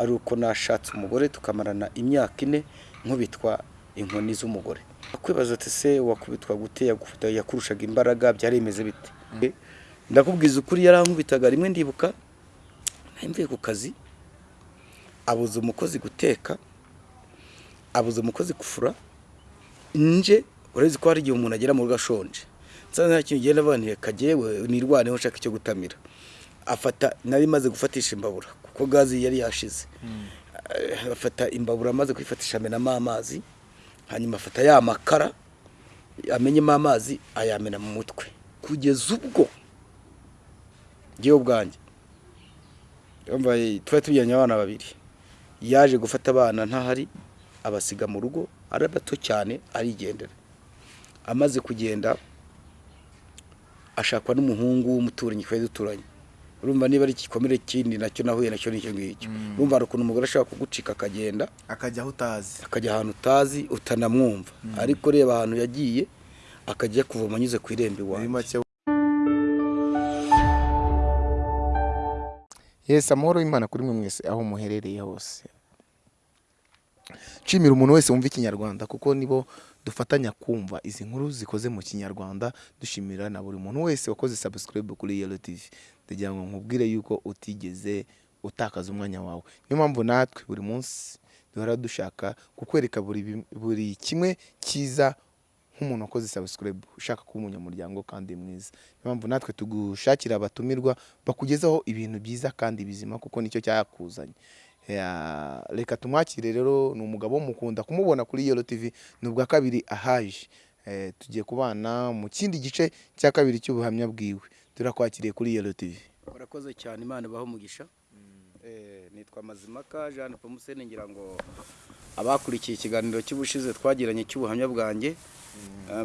ari uko nashatse umugore tukamarana imyaka ine nkubitwa inkoni z'umugore. Kwibaza ati se wakubitwa gute? Yakurushaga imbaraga byari bimeze bite? Ndakubwiza ukuri yarankubitaga rimwe ndibuka mvuye ku kazi abuza umukozi guteka abuza umukozi gufura nje urazi ko hari igihe umuntu agera mu rugo ashonje nsa nta kintu ugenda avanira kagewe nirwaneho nshaka icyo gutamira. Afata nari maze gufatisha imbabura. Kuko gazi yari yashize. Eh, afata imbabura amaze kuyifatisha amenamo amazi hanyuma afata ya makara amenyemo amazi ayamena mu mutwe. Kugeza ubwo ngewe ubwanjye twari tujyanye abana babiri. Yaje gufata abana ntahari abasiga mu rugo ari bato cyane arigendera. Amaze kugenda ashakwa n'umuhungu w'umuturanyi twari duturanye. Urumva niba ari igikomere kindi na cyo nahuye na cyo ni cyo ngicyo. Urumva hari ukuntu umugore ashobora kugucika akagenda akajya aho utazi. akajya ahantu utazi utanamwumva. Ariko reba ahantu yagiye akajya kuvoma anyuze ku irembo muri iwawe make yesi amahoro y'imana kuri mwe mwese aho muherereye hose. Nshimira umuntu wese wumva ikinyarwanda kuko nibo dufatanya kumva izi nkuru zikoze mu kinyarwanda dushimira na buri muntu wese wakoze subscribe kuri yelo tv ndagira ngo nkubwire yuko utigeze utakaza umwanya wawe. Niyo mpamvu natwe buri munsi duhora dushaka kukwereka buri, kimwe cyiza nk'umuntu wakoze subscribe ushaka kuba umunyamuryango kandi mwiza. Niyo mpamvu natwe tugushakira abatumirwa bakugezaho ibintu byiza kandi bizima kuko ni cyo cyakuzanye. Ya, reka tumwakire rero ni umugabo mukunda kumubona kuri yelo tv ni ubwa kabiri ahaje. Eh, tugiye kubana mu kindi gice cya kabiri cy'ubuhamya bwiwe. Turakwakiriye kuri yelo tv murakoze cyane imana ibaho umugisha. Eh, nitwa mazimaka jean pomusene ngira ngo abakurikiye ikiganiro cy'ubushize twagiranye cy'ubuhamya bwanjye.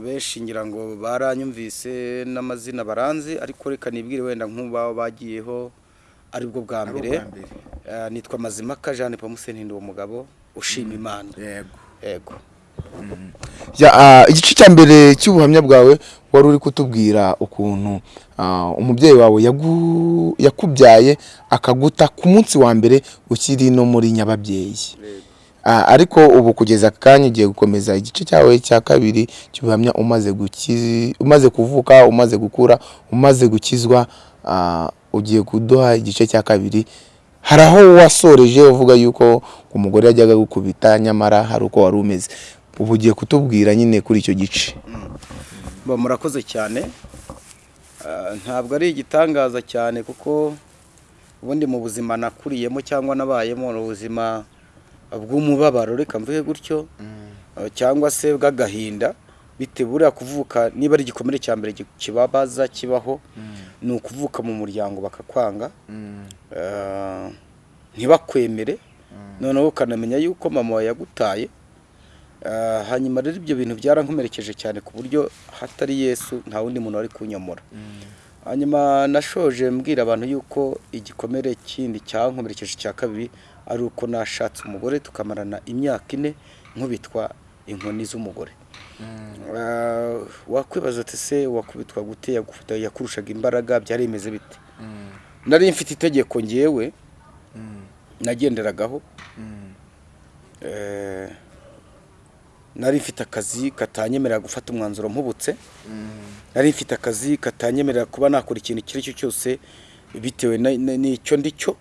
Benshi ngira ngo baranyumvise n'amazina baranze ariko reka nibwire wenda nk'uba bagiyeho ari bwo bwa mbere. Nitwa mazimaka jean pomusene ndi uwo mugabo ushima imana. Yego. Yego. Ya, ah, igice cya mbere cy'ubuhamya bwawe wari uri kutubwira ukuntu ah, umubyeyi wawe yakubyaye akaguta ku munsi wa mbere ukiri no muri nyababyeyi. Ah, ariko ubu kugeza aka kanya ugiye gukomeza igice cyawe cya kabiri cy'ubuhamya umaze kuvuka umaze gukura umaze gukizwa ugiye kuduha igice cya kabiri hari aho wasoreje uvuga yuko umugore yajyaga gukubita nyamara hari uko wari umeze. Ubu ugiye kutubwira nyine kuri icyo gice. Ba, murakoze cyane. Ah, ntabwo ari igitangaza cyane kuko ubundi mu buzima nakuriyemo cyangwa nabayemo ni ubuzima bw'umubabaro. Reka mvuge gutyo. Ah, cyangwa se bw'agahinda. Bitewe buriya kuvuka niba ari igikomere cya mbere kibabaza kibaho ni ukuvuka mu muryango bakakwanga. Ah, ntibakwemere. Noneho ukanamenya yuko mama yagutaye. Ah, hanyuma rero ibyo bintu byarankomerekeje cyane ku buryo hatari yesu nta wundi muntu wari kunyomora. Hanyuma nashoje mbwira abantu yuko igikomere kindi cyankomerekeje cya kabiri ari uko nashatse umugore tukamarana imyaka ine nkubitwa inkoni z'umugore. Ah, wakwibaza ati se wakubitwa gute? Yakurushaga imbaraga? Byari bimeze bite nari mfite itegeko ngewe nagenderagaho Eh, nari mfite akazi katanyemerera gufata umwanzuro mpubutse. Nari mfite akazi katanyemerera kuba nakora ikintu icyo ari cyo cyose bitewe n'icyo ndi cyo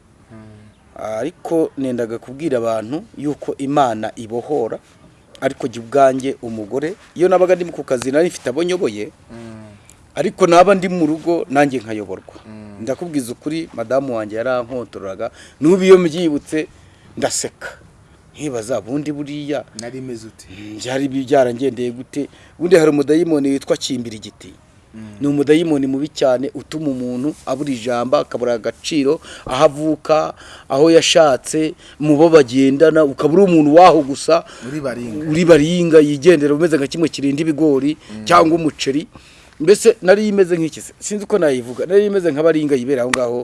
ariko nendaga kubwira abantu yuko imana ibohora. Ariko jya ubwanjye umugore iyo nabaga ndi ku kazi nari mfite abo nyoboye ariko naba ndi mu rugo nanjye nkayoborwa. Ndakubwiza ukuri madamu wanjye yarankontoreraga n'ubu iyo mbyibutse ndaseka. Nkibaza bundi buriya nari imeze ute? byari byarangendeye gute? Ubundi hari umudayimoni witwa kimbira igiti ni umudayimoni mubi cyane utuma umuntu abura ijambo akabura agaciro aho avuka aho yashatse mu bo bagendana ukaba uri umuntu waho gusa uri baringa yigendera umeze nka kimwe kirinda ibigori cyangwa umuceri. Mbese nari imeze nk'iki? Sinzi uko nayivuga. Nari imeze nk'abaringa yibera aho ngaho.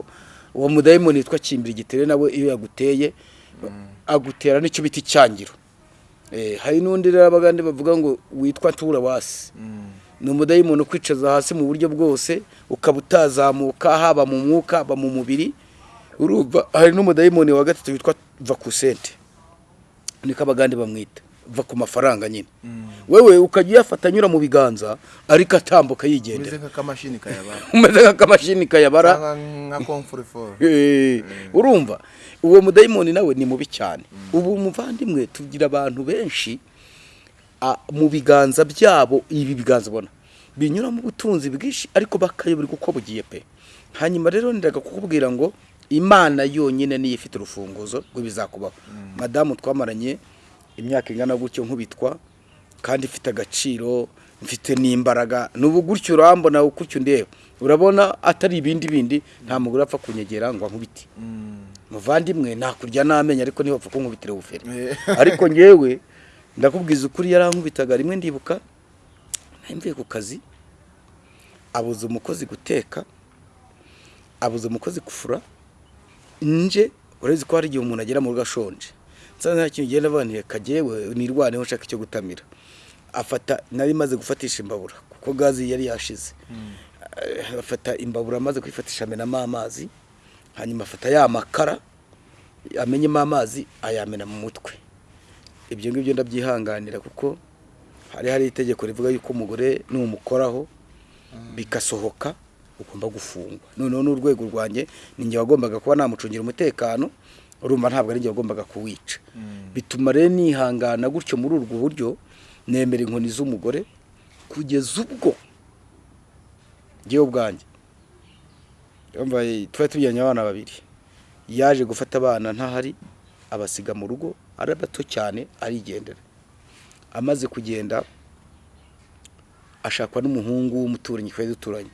Uwo mudayimoni witwa kimbira igitere nawe iyo yaguteye agutera n'icyo bita icyangiro Eh, hari n'undi rero abagande bavuga ngo witwa tura wasi. Ni umudayimoni ukwicaza hasi mu buryo bwose ukaba utazamuka haba mu mwuka haba mu mubiri. Urumva hari n'umudayimoni wa gatatu witwa va ku sente niko abagande bamwita. Va ku mafaranga nyine. Wewe ukajya uyafata anyura mu biganza ariko atambuka yigendera. Umeze nk'akamashini kayabara. Komfuriforo Eh, urumva. Uwo mudayimoni nawe ni mubi cyane. Ubu muvandimwe tugira abantu benshi mu biganza byabo ibi biganza ubona binyuramo ubutunzi bwinshi ariko bakayoberwa uko bugiye pe. Hanyuma rero ndaga kukubwira ngo imana yonyine niyo ifite urufunguzo rw'ibizakubaho. Madamu twamaranye imyaka ingana gutyo nkubitwa kandi ifite agaciro mfite n'imbaraga. N'ubu gutyo urambona gutyo ndeba urabona atari ibindi bindi nta mugore apfa kunyegera ngo ankubite. Muvandimwe nakurya n'amenyo ariko niba apfa kunkubitira ubufere. Eh. ariko ngewe ndakubwiza ukuri yarankubitaga rimwe ndibuka nari mvuye ku kazi abuza umukozi guteka abuza umukozi gufura nje urezi ko hari igihe umuntu agera mu rugo ashonje. Nsanze nta kintu ugenda avanire kagewe nirwaneho nshaka icyo gutamira. Afata nari maze gufatisha imbabura kuko gazi yari yashize. Eh, afata imbabura amaze kwifatisha amenamo amazi hanyuma afata ya makara amenyemo amazi ayamena mu mutwe. Ibyo ngibyo ndabyihanganira kuko hari hari itegeko rivuga yuko umugore numukoraho bigasohoka ugomba gufungwa. Noneho n'urwego rwanjye ni njye wagombaga kuba namucungira umutekano urumva ntabwo ari njye wagombaga kuwica. Bituma rero nihangana gutyo muri urwo buryo nemera inkoni z'umugore kugeza ubwo ngewe ubwanjye. Twari tujyanye abana babiri. Yaje gufata abana ntahari abasiga mu rugo ari bato cyane arigendera amaze kugenda ashakwa n'umuhungu w'umuturanyi twari duturanye.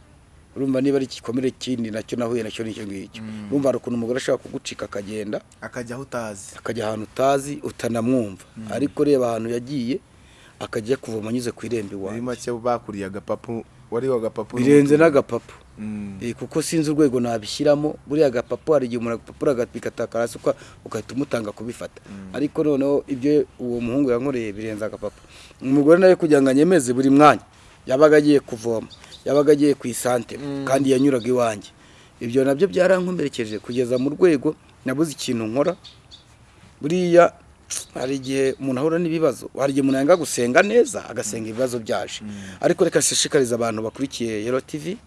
Urumva niba ari igikomere kindi na cyo nahuye na cyo ni cyo ngicyo. Urumva hari ukuntu umugore ashobora kugucika akagenda akajya aho utazi. akajya ahantu utazi utanamwumva. Ariko reba ahantu yagiye akajya kuvoma anyuze ku irembo muri iwawe make bakuriye agapapu wari agapapu birenze n'agapapu. Mm. Kuko sinzi urwego nabishyiramo. Buriya agapapu hari igihe umuntu agapapuro agatakara hasi ugahita umutanga kubifata. Ariko noneho ibyo uwo muhungu yankoreye birenze agapapu umugore nawe kugira ngo anyemeze buri mwanya yabaga agiye kuvoma yabaga agiye ku isantere kandi yanyuraga iwanjye. Ibyo na byo byarankomerekeje kugeza mu rwego nabuze ikintu nkora. Buriya hari igihe umuntu ahura n'ibibazo hari igihe umuntu yanga gusenga neza agasenga ibibazo byaje. Ariko reka nshishikarize abantu bakurikiye yero tivi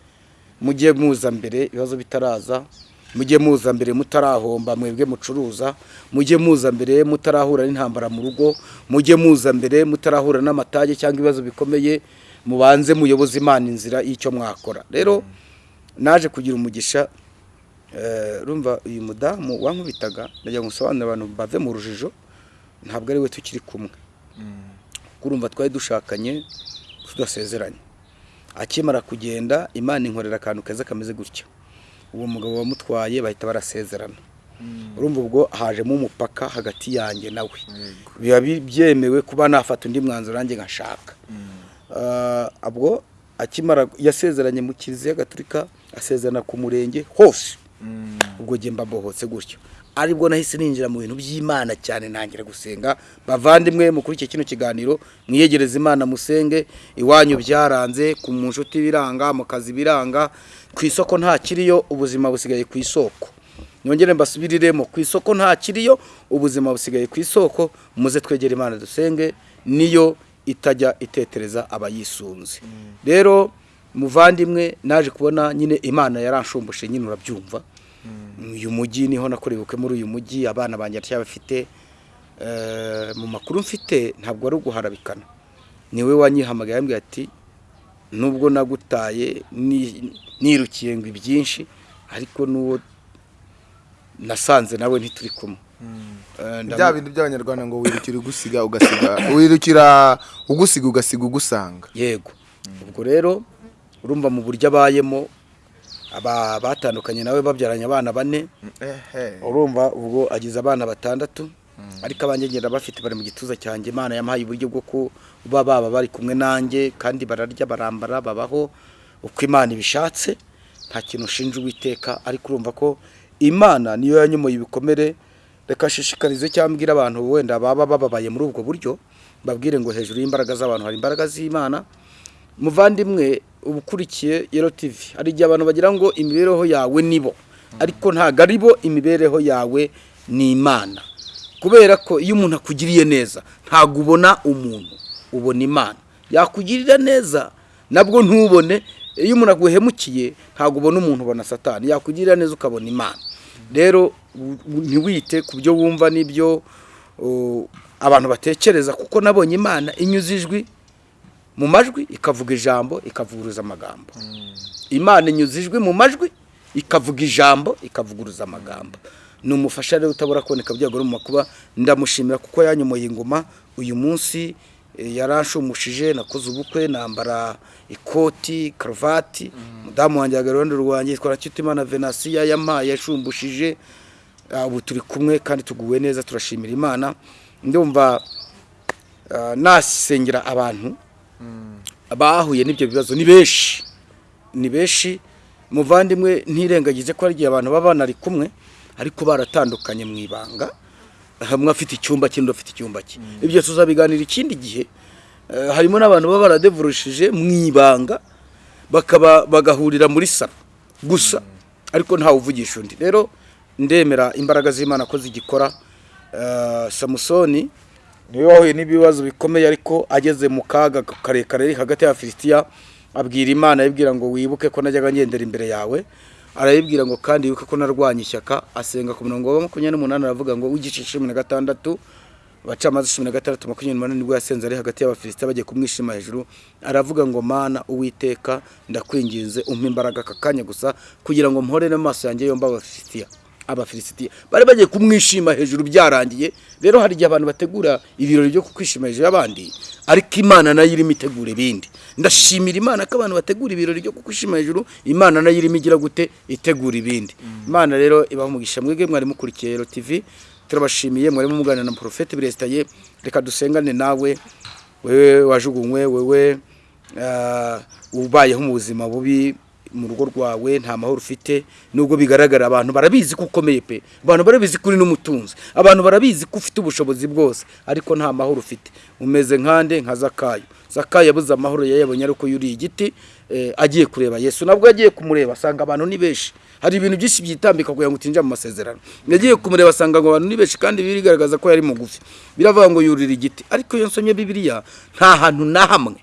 mujye muza mbere ibibazo bitaraza mujye muza mbere mutarahomba mwebwe mucuruza mujye muza mbere mutarahura n'intambara mu rugo mujye muza mbere mutarahura n'amatage cyangwa ibibazo bikomeye mubanze muyoboze imana inzira y'icyo mwakora. Rero naje kugira umugisha eh, urumva uyu mudamu wankubitaga ndagira ngo usobanurire abantu bave mu rujijo ntabwo ari we tukiri kumwe. Kuko urumva twari dushakanye tudasezeranye. Akimara kugenda imana inkorera akantu keza kameze gutya uwo mugabo wamutwaye bahita barasezerana. Urumva ubwo hajemo umupaka hagati yanjye nawe biba bi- byemewe kuba nafata undi mwanzuro nanjye nkashaka Ah, ubwo akimara yasezeranye mu kiliziya gatolika asezerana ku murenge hose. Ubwo njye mbabohotse gutyo. Aribwo nahise ninjira mu bintu by'imana cyane ntangira gusenga. Bavandimwe mukurikiye kino kiganiro mwiyegereze imana musenge. Iwanyu byaranze ku nshuti biranga mu kazi biranga. Ku isoko nta kiriyo ubuzima busigaye ku isoko. Nyongere mbasubiriremo ku isoko nta kiriyo ubuzima busigaye ku isoko. Muze twegere imana dusenge niyo itajya itetereza abayisunze. Rero muvandimwe naje kubona nyine imana yaranshumbushe nyine urabyumva. Uyu mujyi ni ho nakorewe ubukwe muri uyu mujyi abana banjye bafite mu makuru mfite ntabwo ari uguharabikana. Niwe wanyihamagaye yambwiye ati nubwo nagutaye ni- nirukiye ngo ibyinshi ariko n'uwo nasanze nawe ntituri kumwe. Eh, ndamu- bya bindi by'abanyarwanda ngo wirukira ugusiga ugasiga wirukira ugusiga ugasiga ugusanga. Yego. Ubwo rero urumva mu buryo abayemo aba batandukanye nawe babyaranye abana bane. Urumva ubwo agize abana batandatu ariko abanjye ngenda bafite bari mu gituza cyanjye. Imana yamuhaye uburyo bwo kuba baba bari kumwe nanjye kandi bararya barambara babaho uko imana ibishatse. Nta kintu ushinja uwiteka ariko urumva ko imana niyo yanyomoye ibikomere. Reka shishikarize cyangwa mbwira abantu wenda baba bababaye muri ubwo buryo babwire ngo hejuru y'imbaraga z'abantu hari imbaraga z'imana. Muvandimwe uba ukurikiye yero tivi hari igihe abantu bagira ngo imibereho yawe ni bo. Ariko ntabwo ari bo imibereho yawe ni imana. Kubera ko iyo umuntu akugiriye neza ntabwo ubona umuntu ubona imana. Yakugirira neza nabwo ntubone. Iyo umuntu aguhemukiye ntabwo ubona umuntu ubona satani. Yakugirira neza ukabona imana. Rero ntiwite ku byo wumva n'ibyo abantu batekereza kuko nabonye imana inyuze ijwi mu majwi ikavuga ijambo ikavuguruza amagambo. Imana inyuze ijwi mu majwi ikavuga ijambo ikavuguruza amagambo. Ni umufasha rero utabura kuboneka byagora mu makuba ndamushimira kuko yanyomoye ingoma. Uyu munsi eh, yaranshumushije nakoze ubukwe nambara ikoti karuvati. Umudamu wanjye ahagaze iruhande rwanjye yitwa Ntakirutimana venasiya yampaye yashumbushije Ah, ubu turi kumwe kandi tuguwe neza turashimira imana. Ndumva ah, nasengera abantu. Bahuye n'ibyo bibazo. Ni benshi ni benshi muvandimwe ntirengagize ko hari igihe abantu baba banari kumwe ariko baratandukanye mu ibanga. Hamwe afite icyumba cye undi afite icyumba cye ibyo tuzabiganira ikindi gihe. Eh, harimo n'abantu baba baradevurushije mu ibanga bakaba bagahurira muri salo. Gusa ariko ntawe uvugisha undi. Rero ndemera imbaraga z'imana ko zigikora. Eh, samusoni ni we wahuye n'ibibazo bikomeye ariko ageze mu kaga karekare hagati ya filisitiya abwira imana ayibwira ngo wibuke ko najyaga ngendera imbere yawe arayibwira ngo kandi wibuke ko narwanya ishyaka asenga ku murongo wa makumyabiri n'umunani aravuga ngo w'igice cumi na gatandatu abacamaze cumi na gatandatu makumyabiri n'umunani ni bwo yasenze ari hagati y'abafilisitiya bagiye kumwishima hejuru aravuga ngo mana uwiteka ndakwinginze umpe imbaraga aka kanya gusa kugira ngo mpore n'amaso yanjye yombi abafilisitiya abafilisitiya bari bagiye kumwishima hejuru byarangiye. Rero hari igihe abantu bategura ibirori byo kukwishima hejuru y'abandi ariko imana na yo irimo itegura ibindi. Ndashimira imana ko abantu bategura ibirori byo kukwishima hejuru imana na yo irimo igira gute? Itegura ibindi. Imana rero ibaha umugisha mwebwe mwari mukurikiye rero tv turabashimiye mwarimo muganira na porofete biresitaye. Reka dusengane nawe wewe wajugunywe wewe ah, ubayeho mu buzima bubi. Mu rugo rwawe nta mahoro ufite. Nubwo bigaragara abantu barabizi ko ukomeye pe. Abantu barabizi ko uri n'umutunzi. Abantu barabizi ko ufite ubushobozi bwose ariko nta mahoro ufite. Umeze nkande nka zakayo. Zakayo yabuze amahoro yayabonye ariko yuriye igiti eh, agiye kureba yesu. Nabwo yagiye kumureba asanga abantu ni benshi hari ibintu byinshi byitambika kugira ngo utinjira mu masezerano. Yagiye kumureba asanga ngo abantu ni benshi kandi birigaragaza ko yari mugufi. Biravuga ngo yurira igiti. Ariko iyo nsomye bibiliya nta hantu na hamwe.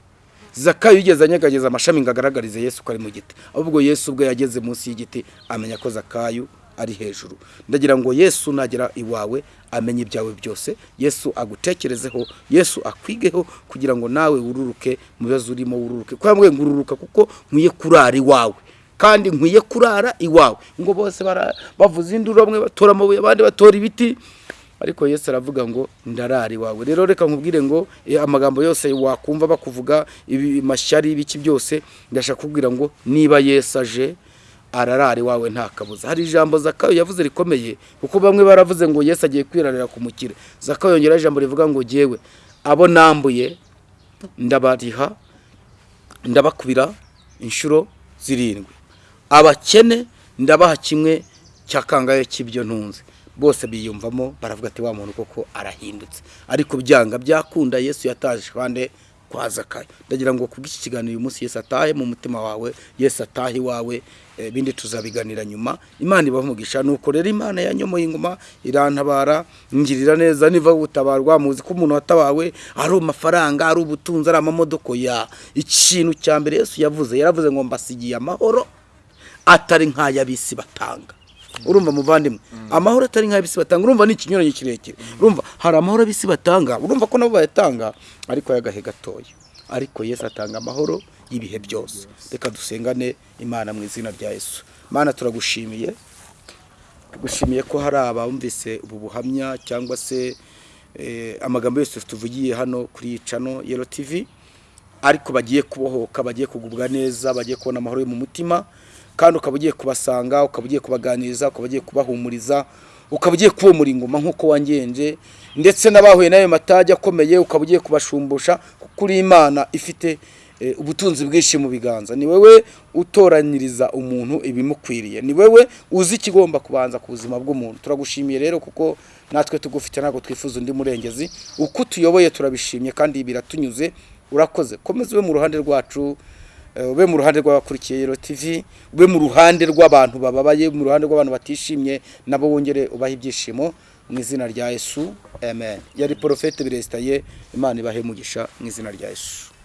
Zakayo yigeze anyegageza amashami ngo agaragarize yesu ko ari mu giti. Ahubwo yesu ubwo yageze munsi y'igiti amenya ko zakayo ari hejuru. Ndagira ngo yesu nagera iwawe amenye ibyawe byose. Yesu agutekerezeho yesu akwigeho kugira ngo nawe wururuke mu bibazo urimo wururuke. Ko yambwiye ngo ururuka kuko nkwiye kurara iwawe. Kandi nkwiye kurara iwawe. Ngo bose bavuza induru bamwe batora amabuye abandi batora ibiti. Ariko yesu aravuga ngo ndarara iwawe rero reka nkubwire ngo eh, amagambo yose wakumva bakuvuga ibi mashyari ibiki byose ndashaka kubwira ngo niba yesu aje ararara iwawe nta kabuza. Hari ijambo zakayo yavuze rikomeye kuko bamwe baravuze ngo yesu agiye kwirarira ku mukire. Zakayo yongeraho ijambo rivuga ngo jyewe abo nambuye ndabariha ndabakubira inshuro zirindwi. Abakene ndabaha kimwe cya kangahe cy'ibyo ntunze. Bose biyumvamo baravuga ati wa muntu koko arahindutse. Ariko byanga byakunda yesu yataje kandi kwa zakayo. Ndagira ngo kubw'iki kiganiro uyu munsi yesu atahe mu mutima wawe yesu atahe iwawe eh, ibindi tuzabiganira nyuma. Imana ibaha umugisha. Nuko rero imana yanyomoye ingoma irantabara ngirira neza niva gutabarwa muzi ko umuntu watabawe ari amafaranga ari ubutunzi ari amamodoka ya. Ikintu cya mbere yesu yavuze yaravuze ngo mbasigiye amahoro atari nk'ay'abisi batanga. Urumva muvandimwe. Amahoro atari nk'ay'abisi batanga urumva ni ikinyuranyo kirekire urumva hari amahoro ab'isi batanga urumva ko nabo bayatanga ariko y'agahe gatoya. Ariko yesu atanga amahoro y'ibihe byose. Reka dusengane imana mu izina rya yesu. Mana turagushimiye. Tugushimiye ko hari abumvise ubu buhamya cyangwa se eh, amagambo yose tuvugiye hano kuri iyi cano yero tv ariko bagiye kubohoka bagiye kugubwa neza bagiye kubona amahoro yo mu mutima. Kandi ukaba ugiye kubasanga ukaba ugiye kubaganiriza ukaba ugiye kubahumuriza ukaba ugiye kubomora ingoma nk'uko wangenje ndetse n'abahuye n'ayo matage akomeye ukaba ugiye kubashumbusha kuko uri imana ifite eh, ubutunzi bwinshi mu biganza. Ni wowe utoranyiriza umuntu ibimukwiriye. Ni wowe uzi ikigomba kubanza ku buzima bw'umuntu. Turagushimiye rero kuko natwe tugufite ntabwo twifuza undi murengezi. Uko tuyoboye turabishimye kandi biratunyuze urakoze. Komeza ube mu ruhande rwacu ube mu ruhande rw'abakurikiye Yero TV ube mu ruhande rw'abantu bababaye mu ruhande rw'abantu batishimye nabo wongere ubahe ibyishimo mu izina rya Yesu amen. Yari porofete biresitaye imana ibahe umugisha mu izina rya yesu.